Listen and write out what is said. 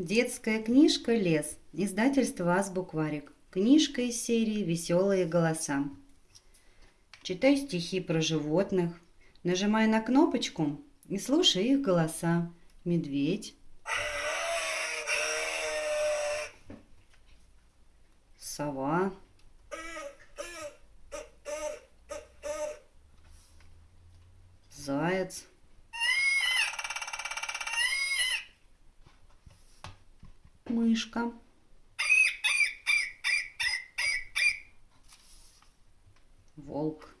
Детская книжка «Лес». Издательство «Азбукварик». Книжка из серии «Веселые голоса». Читай стихи про животных. Нажимай на кнопочку и слушай их голоса. Медведь. Сова. Заяц. Мышка. Волк.